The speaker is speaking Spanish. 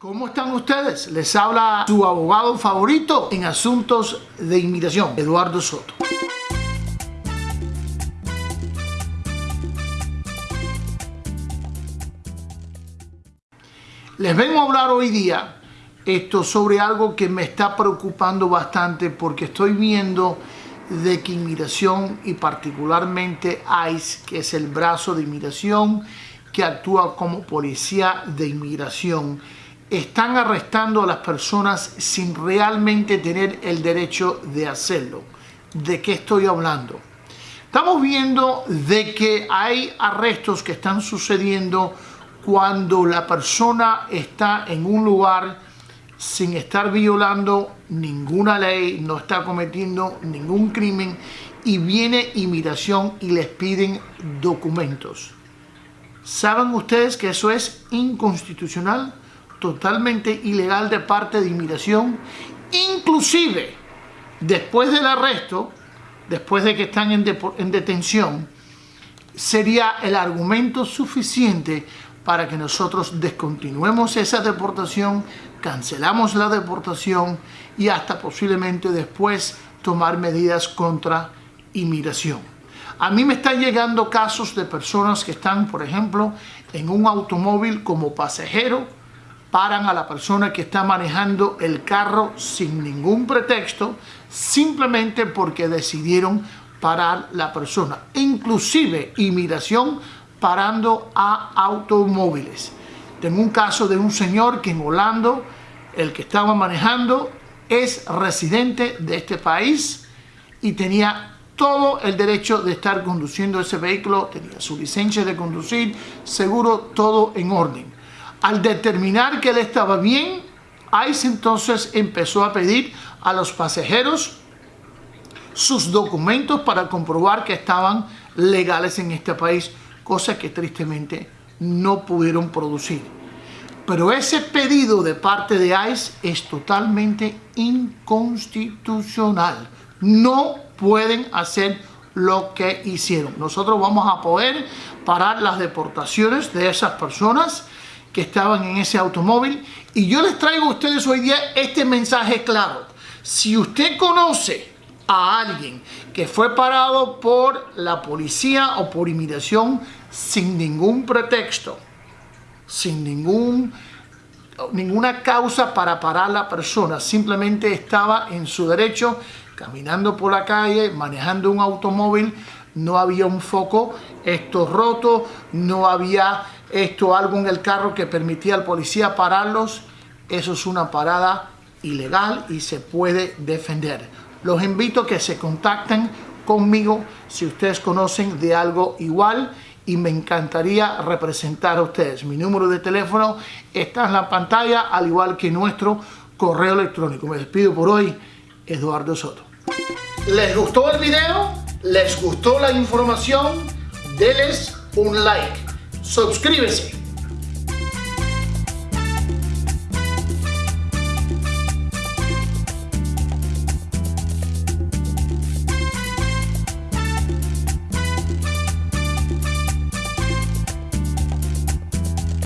¿Cómo están ustedes? Les habla su abogado favorito en asuntos de inmigración, Eduardo Soto. Les vengo a hablar hoy día esto sobre algo que me está preocupando bastante porque estoy viendo de que inmigración y particularmente ICE, que es el brazo de inmigración que actúa como policía de inmigración, están arrestando a las personas sin realmente tener el derecho de hacerlo. ¿De qué estoy hablando? Estamos viendo de que hay arrestos que están sucediendo cuando la persona está en un lugar sin estar violando ninguna ley, no está cometiendo ningún crimen y viene inmigración y les piden documentos. ¿Saben ustedes que eso es inconstitucional? Totalmente ilegal de parte de inmigración. Inclusive, después del arresto, después de que están en, en detención, sería el argumento suficiente para que nosotros descontinuemos esa deportación, cancelamos la deportación y hasta posiblemente después tomar medidas contra inmigración. A mí me están llegando casos de personas que están, por ejemplo, en un automóvil como pasajero, paran a la persona que está manejando el carro sin ningún pretexto, simplemente porque decidieron parar la persona. Inclusive inmigración parando a automóviles. Tengo un caso de un señor que en Holanda, el que estaba manejando, es residente de este país y tenía todo el derecho de estar conduciendo ese vehículo, tenía su licencia de conducir, seguro, todo en orden. Al determinar que él estaba bien, ICE entonces empezó a pedir a los pasajeros sus documentos para comprobar que estaban legales en este país cosa que tristemente no pudieron producir. Pero ese pedido de parte de ICE es totalmente inconstitucional. No pueden hacer lo que hicieron. Nosotros vamos a poder parar las deportaciones de esas personas que estaban en ese automóvil. Y yo les traigo a ustedes hoy día este mensaje claro. Si usted conoce a alguien que fue parado por la policía o por inmigración sin ningún pretexto, sin ningún, ninguna causa para parar a la persona, simplemente estaba en su derecho caminando por la calle, manejando un automóvil, no había un foco esto roto, no había esto algo en el carro que permitía al policía pararlos, eso es una parada ilegal y se puede defender. Los invito a que se contacten conmigo si ustedes conocen de algo igual y me encantaría representar a ustedes. Mi número de teléfono está en la pantalla, al igual que nuestro correo electrónico. Me despido por hoy, Eduardo Soto. ¿Les gustó el video? ¿Les gustó la información? Denles un like. Suscríbese